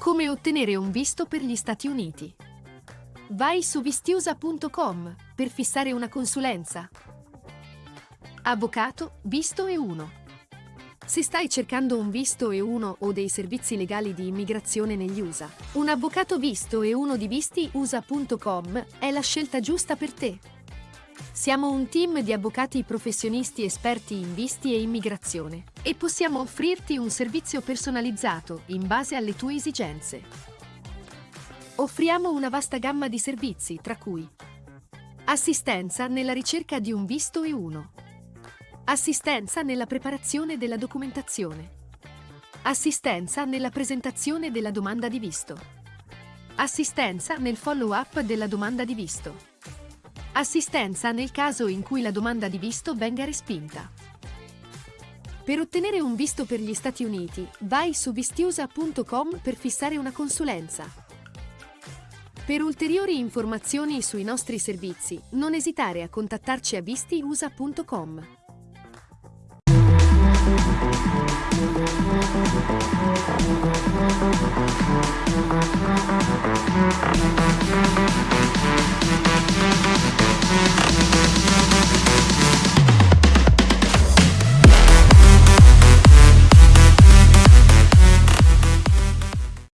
Come ottenere un visto per gli Stati Uniti. Vai su vistiusa.com per fissare una consulenza. Avvocato, visto e 1. Se stai cercando un visto e uno o dei servizi legali di immigrazione negli USA, un avvocato visto e uno di vistiusa.com è la scelta giusta per te. Siamo un team di avvocati professionisti esperti in visti e immigrazione e possiamo offrirti un servizio personalizzato in base alle tue esigenze. Offriamo una vasta gamma di servizi, tra cui assistenza nella ricerca di un visto e uno, assistenza nella preparazione della documentazione, assistenza nella presentazione della domanda di visto, assistenza nel follow-up della domanda di visto, Assistenza nel caso in cui la domanda di visto venga respinta. Per ottenere un visto per gli Stati Uniti, vai su vistiusa.com per fissare una consulenza. Per ulteriori informazioni sui nostri servizi, non esitare a contattarci a vistiusa.com.